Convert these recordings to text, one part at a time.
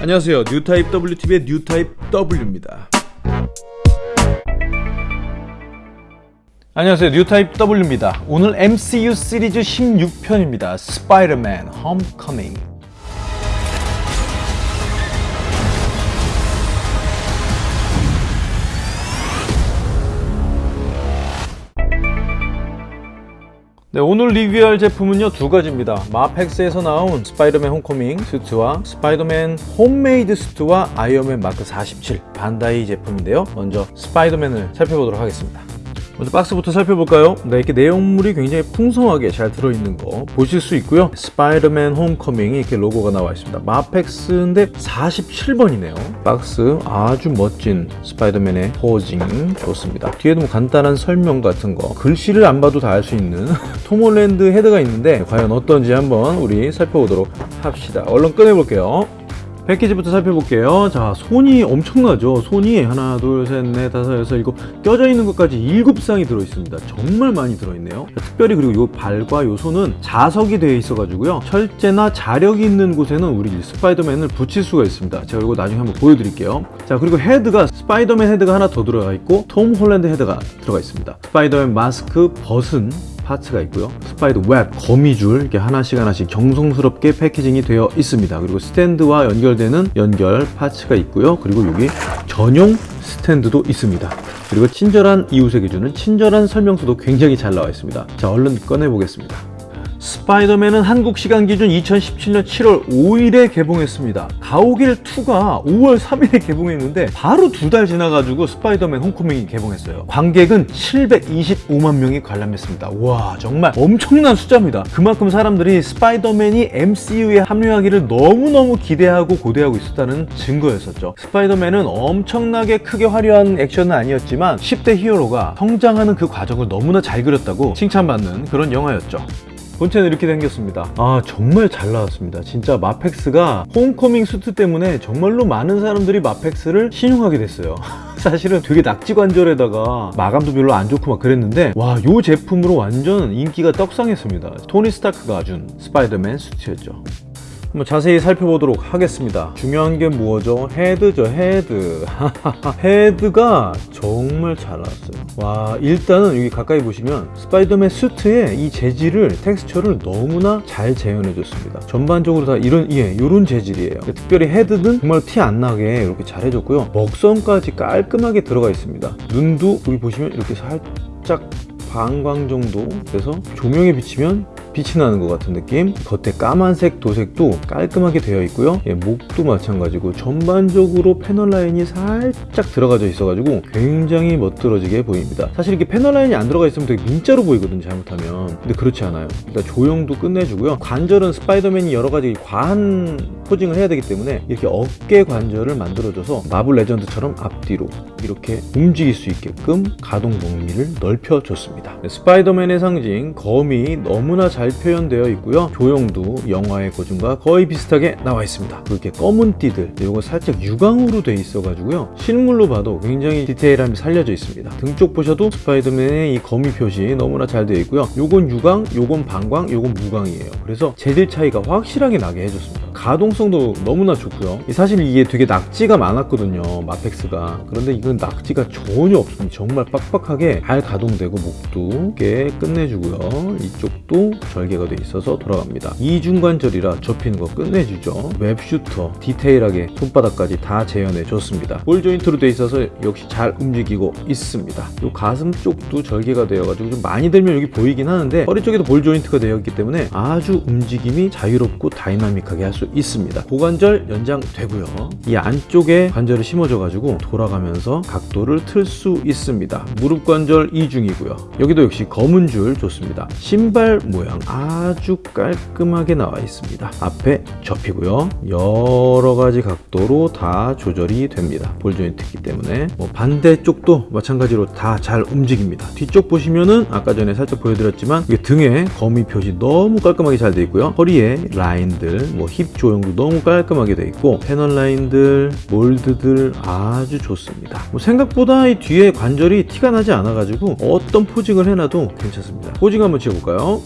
안녕하세요. 뉴타입 WTV의 뉴타입 W입니다. 안녕하세요. 뉴타입 W입니다. 오늘 MCU 시리즈 16편입니다. 스파이더맨 홈커밍 네, 오늘 리뷰할 제품은요 두 가지입니다. 마펙스에서 나온 스파이더맨 홈커밍 suit와 스파이더맨 homemade suit와 아이언맨 마크 47 반다이 제품인데요. 먼저 스파이더맨을 살펴보도록 하겠습니다 먼저 박스부터 살펴볼까요? 네, 이렇게 내용물이 굉장히 풍성하게 잘 들어있는 거 보실 수 있고요. 스파이더맨 홈커밍이 이렇게 로고가 나와 있습니다. 마펙스인데 47번이네요. 박스 아주 멋진 스파이더맨의 posing. 좋습니다. 뒤에도 뭐 간단한 설명 같은 거 글씨를 안 봐도 다 알 수 있는 톰 홀랜드 헤드가 있는데 과연 어떤지 한번 우리 살펴보도록 합시다. 얼른 꺼내볼게요 패키지부터 살펴볼게요. 자 손이 엄청나죠. 손이 하나 둘셋넷 다섯 여섯 일곱 껴져 있는 것까지 일곱 쌍이 들어있습니다. 정말 많이 들어있네요. 특별히 그리고 요 발과 요 손은 자석이 되어 있어 가지고요. 철제나 자력이 있는 곳에는 우리 스파이더맨을 붙일 수가 있습니다. 제가 이거 나중에 한번 보여드릴게요. 자 그리고 헤드가 스파이더맨 헤드가 하나 더 들어가 있고 톰 홀랜드 헤드가 들어가 있습니다. 스파이더맨 마스크 벗은 parts가 있고요. spider web, 거미줄 이렇게 하나씩 하나씩 정성스럽게 packaging이 되어 있습니다. 그리고 스탠드와 연결되는 연결 parts가 있고요. 그리고 여기 전용 스탠드도 있습니다. 그리고 친절한 이웃에게 주는 친절한 설명서도 굉장히 잘 나와 있습니다. 자 얼른 꺼내 보겠습니다 스파이더맨은 한국 시간 기준 2017년 7월 5일에 개봉했습니다. 가오갤2가 5월 3일에 개봉했는데 바로 두 달 지나가지고 스파이더맨 홈커밍이 개봉했어요. 관객은 725만 명이 관람했습니다. 와 정말 엄청난 숫자입니다. 그만큼 사람들이 스파이더맨이 MCU에 합류하기를 너무너무 기대하고 고대하고 있었다는 증거였었죠. 스파이더맨은 엄청나게 크게 화려한 액션은 아니었지만 10대 히어로가 성장하는 그 과정을 너무나 잘 그렸다고 칭찬받는 그런 영화였죠. 본체는 이렇게 생겼습니다. 아 정말 잘 나왔습니다. 진짜 마펙스가 홈커밍 수트 때문에 정말로 많은 사람들이 마펙스를 신용하게 됐어요. 사실은 되게 낙지 관절에다가 마감도 별로 안 좋고 막 그랬는데 와 이 제품으로 완전 인기가 떡상했습니다. 토니 스타크가 준 스파이더맨 수트였죠 한번 자세히 살펴보도록 하겠습니다. 중요한 게 뭐죠? 헤드죠 헤드. 헤드가 정말 잘 나왔어요. 와 일단은 여기 가까이 보시면 스파이더맨 수트의 이 재질을 텍스처를 너무나 잘 재현해 줬습니다. 전반적으로 다 이런 예 이런 재질이에요. 특별히 헤드는 정말 티 안 나게 이렇게 잘 해줬고요. 먹선까지 깔끔하게 들어가 있습니다. 눈도 여기 보시면 이렇게 살짝 반광 정도 그래서 조명에 비치면 빛이 나는 것 같은 느낌? 겉에 까만색 도색도 깔끔하게 되어 있고요. 예, 목도 마찬가지고 전반적으로 패널 라인이 살짝 들어가져 있어 가지고 굉장히 멋들어지게 보입니다. 사실 이렇게 패널 라인이 안 들어가 있으면 되게 민자로 보이거든요 잘못하면. 근데 그렇지 않아요. 일단 조형도 끝내주고요. 관절은 스파이더맨이 여러 가지 과한 포징을 해야 되기 때문에 이렇게 어깨 관절을 만들어줘서 마블 레전드처럼 앞뒤로 이렇게 움직일 수 있게끔 가동 범위를 넓혀줬습니다. 스파이더맨의 상징 검이 너무나 잘 표현되어 있고요. 조형도 영화의 고증과 거의 비슷하게 나와 있습니다. 이렇게 검은 띠들 이거 살짝 유광으로 돼 있어 가지고요. 실물로 봐도 굉장히 디테일함이 살려져 있습니다. 등쪽 보셔도 스파이더맨의 이 거미 표시 너무나 잘 되어 있고요. 요건 유광 요건 반광 요건 무광이에요. 그래서 재질 차이가 확실하게 나게 해줬습니다. 가동성도 너무나 좋고요. 사실 이게 되게 낙지가 많았거든요 마펙스가. 그런데 이건 낙지가 전혀 없습니다. 정말 빡빡하게 잘 가동되고 목도 꽤 끝내주고요. 이쪽도 절개가 돼 있어서 돌아갑니다. 이중관절이라 접히는 거 끝내주죠. web shooter 디테일하게 손바닥까지 다 재현해 줬습니다. ball joint로 돼 있어서 역시 잘 움직이고 있습니다. 요 가슴 쪽도 절개가 되어 가지고 좀 많이 들면 여기 보이긴 하는데 허리 쪽에도 ball joint가 되어 있기 때문에 아주 움직임이 자유롭고 다이나믹하게 할 수 있습니다. 고관절 연장되고요. 이 안쪽에 관절을 심어져 가지고 돌아가면서 각도를 틀 수 있습니다. 무릎 관절 이중이고요. 여기도 역시 검은 줄 좋습니다. 신발 모양 아주 깔끔하게 나와 있습니다. 앞에 접히고요. 여러 가지 각도로 다 조절이 됩니다. ball joint이기 때문에. 뭐 반대쪽도 마찬가지로 다 잘 움직입니다. 뒤쪽 보시면은 아까 전에 살짝 보여드렸지만 등에 거미 표시 너무 깔끔하게 잘 되어 있고요. 허리에 라인들 뭐 힙 조형도 너무 깔끔하게 되어 있고 패널 라인들 몰드들 아주 좋습니다. 뭐 생각보다 이 뒤에 관절이 티가 나지 않아 가지고 어떤 posing을 해놔도 괜찮습니다. posing 한번 지어볼까요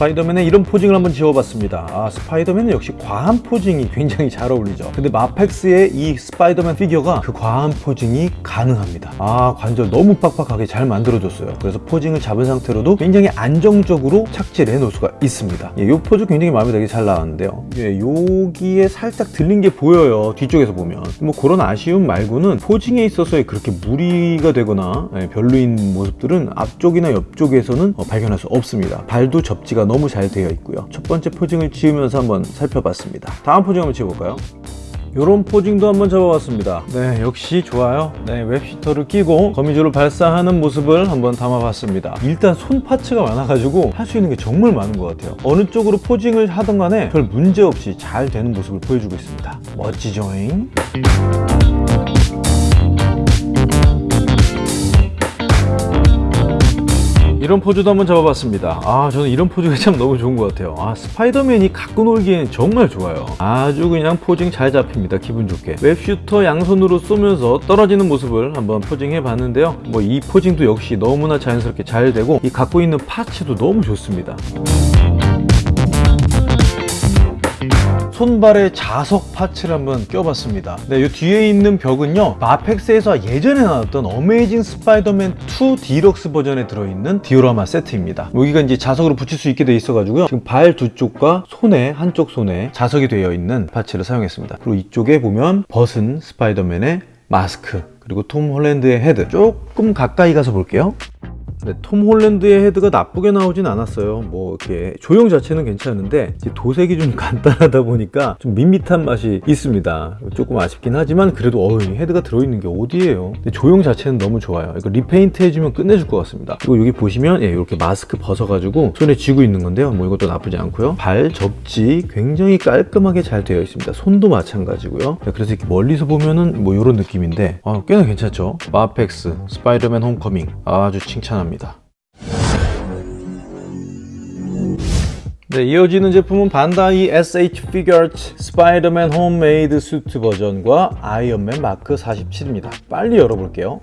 스파이더맨의 이런 posing을 한번 지어봤습니다. 아 스파이더맨은 역시 과한 posing이 굉장히 잘 어울리죠. 근데 마펙스의 이 스파이더맨 피규어가 그 과한 posing이 가능합니다. 아 관절 너무 빡빡하게 잘 만들어줬어요. 그래서 posing을 잡은 상태로도 굉장히 안정적으로 착지를 해놓을 수가 있습니다. 예, 이 포즈 굉장히 마음에 되게 잘 나왔는데요. 예, 여기에 살짝 들린 게 보여요 뒤쪽에서 보면. 뭐 그런 아쉬움 말고는 posing에 있어서의 그렇게 무리가 되거나 예, 별로인 모습들은 앞쪽이나 옆쪽에서는 어, 발견할 수 없습니다. 발도 접지가 너무 잘 되어 있고요. 첫 번째 posing을 지으면서 한번 살펴봤습니다. 다음 posing 한번 지어볼까요? 이런 posing도 한번 잡아봤습니다. 네 역시 좋아요. 네 web shooter를 끼고 거미줄을 발사하는 모습을 한번 담아봤습니다. 일단 손 parts가 많아가지고 할 수 있는 게 정말 많은 것 같아요. 어느 쪽으로 posing을 하던 간에 별 문제 없이 잘 되는 모습을 보여주고 있습니다. 멋지죠잉 이런 포즈도 한번 잡아봤습니다. 아 저는 이런 포즈가 참 너무 좋은 것 같아요. 아 스파이더맨이 갖고 놀기엔 정말 좋아요. 아주 그냥 posing 잘 잡힙니다 기분 좋게. web shooter 양손으로 쏘면서 떨어지는 모습을 한번 posing해 봤는데요. 뭐 이 posing도 역시 너무나 자연스럽게 잘 되고 이 갖고 있는 parts도 너무 좋습니다 손발에 자석 parts를 한번 껴봤습니다. 네, 이 뒤에 있는 벽은요 마펙스에서 예전에 나왔던 어메이징 스파이더맨 2 디럭스 버전에 들어있는 디오라마 세트입니다. 여기가 이제 자석으로 붙일 수 있게 돼 있어 가지고요 지금 발 두 쪽과 손에 한쪽 손에 자석이 되어 있는 parts를 사용했습니다. 그리고 이쪽에 보면 벗은 스파이더맨의 마스크 그리고 톰 홀랜드의 헤드. 조금 가까이 가서 볼게요 네, 톰 홀랜드의 헤드가 나쁘게 나오진 않았어요. 뭐 이렇게 조형 자체는 괜찮은데 도색이 좀 간단하다 보니까 좀 밋밋한 맛이 있습니다. 조금 아쉽긴 하지만 그래도 어 헤드가 들어있는 게 어디예요? 조형 자체는 너무 좋아요. 이거 repaint 해주면 끝내줄 것 같습니다. 그리고 여기 보시면 예, 이렇게 마스크 벗어가지고 손에 쥐고 있는 건데요. 뭐 이것도 나쁘지 않고요. 발 접지 굉장히 깔끔하게 잘 되어 있습니다. 손도 마찬가지고요. 네, 그래서 이렇게 멀리서 보면은 뭐 이런 느낌인데 아, 꽤나 괜찮죠? 마펙스 스파이더맨 홈커밍 아주 칭찬합니다 네, 이어지는 제품은 반다이 SH 피규어츠 스파이더맨 홈메이드 수트 버전과 아이언맨 마크 47입니다. 빨리 열어볼게요.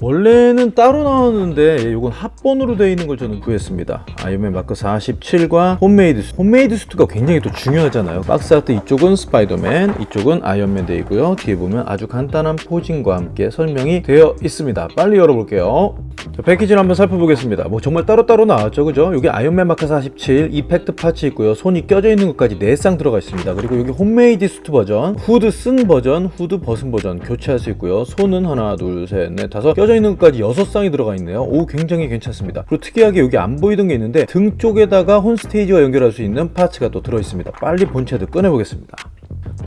원래는 따로 나왔는데 이건 합본으로 되어 있는 걸 저는 구했습니다. 아이언맨 마크 47과 홈메이드 수트 홈메이드 수트가 굉장히 또 중요하잖아요. 박스 아트 이쪽은 스파이더맨 이쪽은 아이언맨 되어 있고요. 뒤에 보면 아주 간단한 posing과 함께 설명이 되어 있습니다. 빨리 열어볼게요. 자, 패키지를 한번 살펴보겠습니다. 뭐 정말 따로따로 나왔죠 그죠? 여기 아이언맨 마크 47 effect parts 있고요. 손이 껴져 있는 것까지 4쌍 들어가 있습니다. 그리고 여기 홈메이드 수트 버전 후드 쓴 버전 후드 벗은 버전 교체할 수 있고요. 손은 하나 둘 셋 넷 다섯 껴져 있는 것까지 6쌍이 들어가 있네요. 오 굉장히 괜찮습니다 그리고 특이하게 여기 안 보이던 게 있는데 등 쪽에다가 홈스테이지와 연결할 수 있는 parts가 또 들어있습니다. 빨리 본체도 꺼내보겠습니다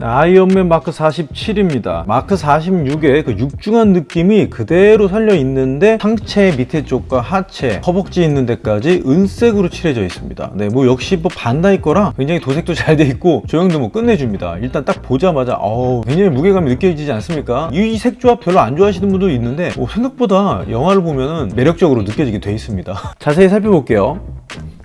아이언맨 마크 47입니다. 마크 46의 그 육중한 느낌이 그대로 살려 있는데 상체 밑에 쪽과 하체 허벅지 있는 데까지 은색으로 칠해져 있습니다. 네뭐 역시 뭐 반다이 거라 굉장히 도색도 잘 돼 있고 조형도 뭐 끝내줍니다. 일단 딱 보자마자 어우 굉장히 무게감이 느껴지지 않습니까? 이 색 조합 별로 안 좋아하시는 분도 있는데 뭐 생각보다 영화를 보면은 매력적으로 느껴지게 돼 있습니다. 자세히 살펴볼게요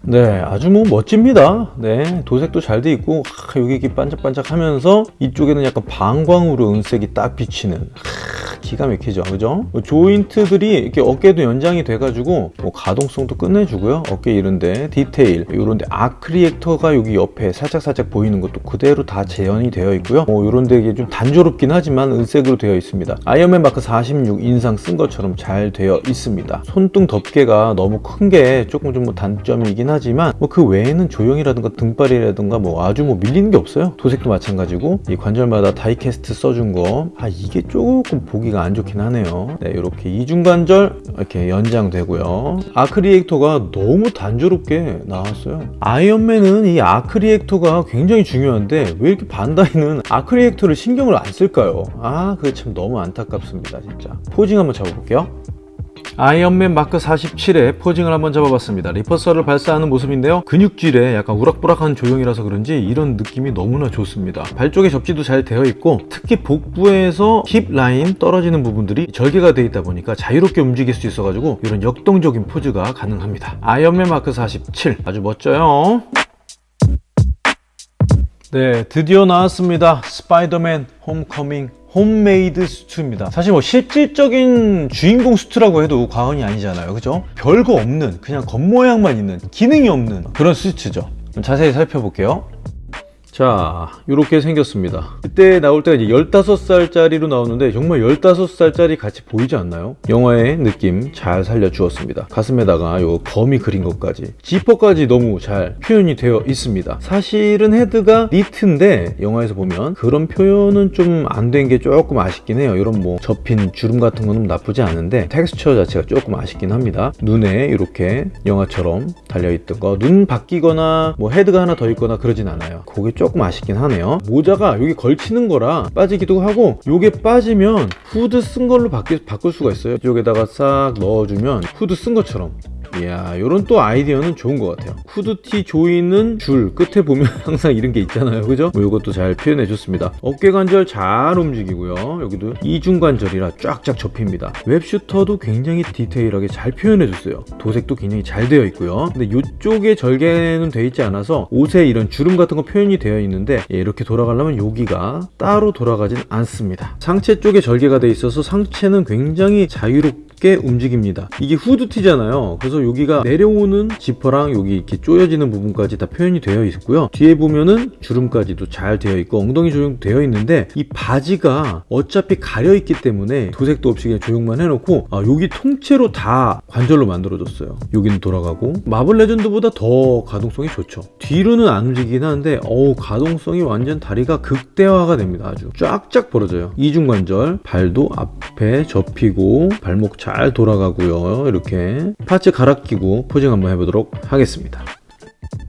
네 아주 뭐 멋집니다. 네 도색도 잘 돼 있고 하, 여기 이렇게 반짝반짝 하면서 이쪽에는 약간 반광으로 은색이 딱 비치는 하, 기가 막히죠. 그죠? 뭐 joint들이 이렇게 어깨도 연장이 돼 가지고 뭐 가동성도 끝내주고요. 어깨 이런데 디테일 이런데 arc reactor가 여기 옆에 살짝 살짝 보이는 것도 그대로 다 재현이 되어 있고요. 뭐 이런데 이게 좀 단조롭긴 하지만 은색으로 되어 있습니다. 아이언맨 마크 46 인상 쓴 것처럼 잘 되어 있습니다. 손등 덮개가 너무 큰 게 조금 좀 뭐 단점이긴 하지만 뭐 그 외에는 조형이라든가 등발이라든가 뭐 아주 뭐 밀리는 게 없어요. 도색도 마찬가지고 이 관절마다 die-cast 써준 거 아 이게 조금 보기 가 안 좋긴 하네요. 네 이렇게 이중관절 이렇게 연장되고요. arc reactor가 너무 단조롭게 나왔어요. 아이언맨은 이 arc reactor가 굉장히 중요한데 왜 이렇게 반다이는 arc reactor를 신경을 안 쓸까요? 아 그게 참 너무 안타깝습니다 진짜. posing 한번 잡아볼게요 아이언맨 마크 47의 posing을 한번 잡아봤습니다. repulsor를 발사하는 모습인데요. 근육질에 약간 우락부락한 조형이라서 그런지 이런 느낌이 너무나 좋습니다. 발 쪽에 접지도 잘 되어 있고 특히 복부에서 힙 라인 떨어지는 부분들이 절개가 되어 있다 보니까 자유롭게 움직일 수 있어 가지고 이런 역동적인 포즈가 가능합니다. 아이언맨 마크 47 아주 멋져요 네, 드디어 나왔습니다. 스파이더맨 홈커밍 homemade suit입니다. 사실 뭐 실질적인 주인공 suit라고 해도 과언이 아니잖아요. 그죠? 별거 없는, 그냥 겉모양만 있는, 기능이 없는 그런 suit죠. 자세히 살펴볼게요. 자, 이렇게 생겼습니다. 그때 나올 때가 이제 15살짜리로 나오는데 정말 15살짜리 같이 보이지 않나요? 영화의 느낌 잘 살려주었습니다. 가슴에다가 요 거미 그린 것까지. 지퍼까지 너무 잘 표현이 되어 있습니다. 사실은 헤드가 니트인데 영화에서 보면 그런 표현은 좀 안 된 게 조금 아쉽긴 해요. 이런 뭐 접힌 주름 같은 거는 나쁘지 않은데 텍스처 자체가 조금 아쉽긴 합니다. 눈에 이렇게 영화처럼 달려있던 거. 눈 바뀌거나 뭐 헤드가 하나 더 있거나 그러진 않아요. 그게 조금 아쉽긴 하네요. 모자가 여기 걸치는 거라 빠지기도 하고 요게 빠지면 후드 쓴 걸로 바뀌, 바꿀 수가 있어요. 이쪽에다가 싹 넣어주면 후드 쓴 것처럼. 이야 요런 또 아이디어는 좋은 것 같아요. 후드티 조이는 줄 끝에 보면 항상 이런 게 있잖아요. 그죠? 뭐 요것도 잘 표현해 줬습니다. 어깨 관절 잘 움직이고요. 여기도 이중 관절이라 쫙쫙 접힙니다. web shooter도 굉장히 디테일하게 잘 표현해 줬어요. 도색도 굉장히 잘 되어 있고요. 근데 이쪽에 절개는 되어 있지 않아서 옷에 이런 주름 같은 거 표현이 되어 있는데 예, 이렇게 돌아가려면 여기가 따로 돌아가진 않습니다. 상체 쪽에 절개가 되어 있어서 상체는 굉장히 자유롭게 움직입니다. 이게 후드티잖아요. 그래서 여기가 내려오는 지퍼랑 여기 이렇게 조여지는 부분까지 다 표현이 되어 있고요. 뒤에 보면은 주름까지도 잘 되어 있고 엉덩이 조형 되어 있는데 이 바지가 어차피 가려 있기 때문에 도색도 없이 그냥 조형만 해놓고 아, 여기 통째로 다 관절로 만들어졌어요. 여기는 돌아가고. 마블 레전드보다 더 가동성이 좋죠. 뒤로는 안 움직이긴 하는데 어우 가동성이 완전 다리가 극대화가 됩니다 아주. 쫙쫙 벌어져요. 이중관절 발도 앞에 접히고 발목 잘 돌아가고요. 이렇게 파츠 갈아 끼고 포징 한번 해보도록 하겠습니다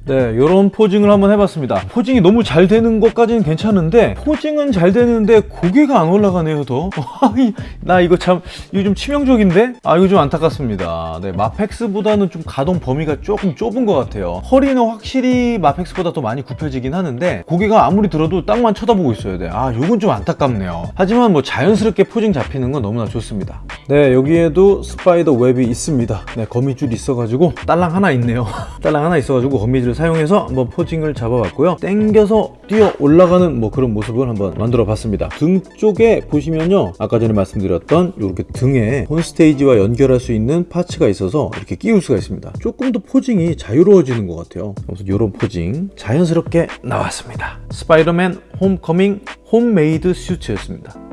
네, 이런 포징을 한번 해봤습니다. 포징이 너무 잘 되는 것까지는 괜찮은데 포징은 잘 되는데 고개가 안 올라가네요, 더. 나 이거 참 이거 좀 치명적인데? 아, 이거 좀 안타깝습니다. 네, 마펙스보다는 좀 가동 범위가 조금 좁은 것 같아요. 허리는 확실히 마펙스보다 더 많이 굽혀지긴 하는데 고개가 아무리 들어도 땅만 쳐다보고 있어야 돼. 아, 이건 좀 안타깝네요. 하지만 뭐 자연스럽게 포징 잡히는 건 너무나 좋습니다. 네, 여기에도 spider web이 있습니다. 네, 거미줄 있어가지고 딸랑 하나 있네요. 딸랑 하나 있어가지고 거미줄 사용해서 한번 posing을 잡아봤고요. 땡겨서 뛰어 올라가는 뭐 그런 모습을 한번 만들어 봤습니다. 등 쪽에 보시면요. 아까 전에 말씀드렸던 이렇게 등에 혼스테이지와 연결할 수 있는 parts가 있어서 이렇게 끼울 수가 있습니다. 조금 더 posing이 자유로워지는 것 같아요. 그래서 이런 posing 자연스럽게 나왔습니다. 스파이더맨 홈커밍 homemade suit였습니다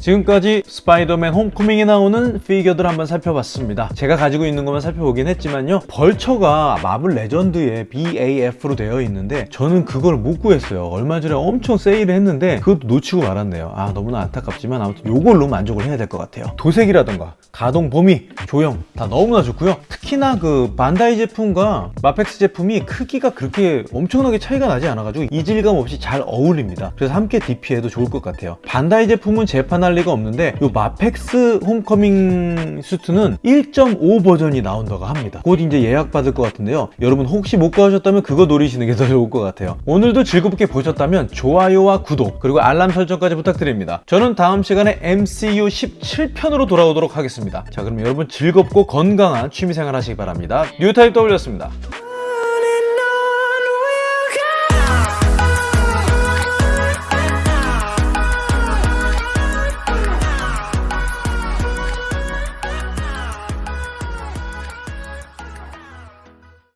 지금까지 스파이더맨 홈커밍에 나오는 피규어들 한번 살펴봤습니다. 제가 가지고 있는 것만 살펴보긴 했지만요. 벌처가 마블 레전드의 BAF로 되어 있는데 저는 그걸 못 구했어요. 얼마 전에 엄청 세일을 했는데 그것도 놓치고 말았네요. 아 너무나 안타깝지만 아무튼 이걸로 만족을 해야 될 것 같아요. 도색이라던가 가동 범위, 조형 다 너무나 좋고요. 특히나 그 반다이 제품과 마펙스 제품이 크기가 그렇게 엄청나게 차이가 나지 않아가지고 이질감 없이 잘 어울립니다. 그래서 함께 DP해도 좋을 것 같아요. 반다이 제품은 재판 할 리가 없는데 이 마펙스 홈커밍 suit는 1.5 버전이 나온다고 합니다. 곧 이제 예약 받을 것 같은데요. 여러분 혹시 못 사셨다면 그거 노리시는 게 더 좋을 것 같아요. 오늘도 즐겁게 보셨다면 좋아요와 구독 그리고 알람 설정까지 부탁드립니다. 저는 다음 시간에 MCU 17편으로 돌아오도록 하겠습니다. 자 그럼 여러분 즐겁고 건강한 취미생활 하시기 바랍니다. 뉴타입 W였습니다